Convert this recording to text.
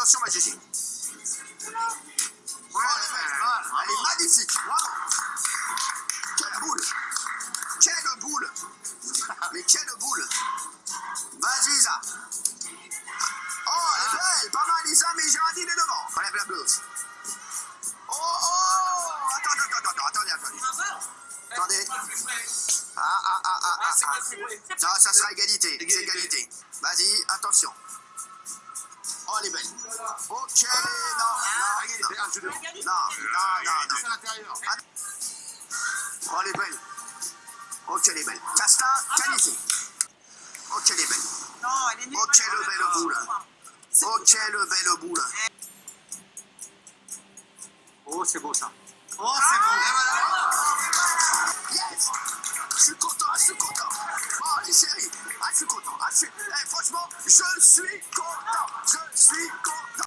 Attention, ma. Oh, elle est magnifique. Quelle boule. Quelle boule. Mais quelle boule. Vas-y, Isa. Oh, elle est belle. Pas mal, Isa, mais Géraldine est devant. La. Oh, oh. Attends, attends, attends, attendez, attendez. Attendez. Ah, ah, ah, ah, ah, ah. Ça sera égalité. C'est égalité. Ok, non, non, non. Non, non, non, non. Oh. Ok, elle est belle. Casta, qualifié. Ok, elle est belle. Ok, le belle boule. Ok, le belle boule. Oh, c'est beau ça. Oh, c'est voilà. Yes. Je suis content, je suis content. Oh, les chéris. Ah, je suis content. Ah, je suis... Eh, franchement, je suis 大圣寻宝藏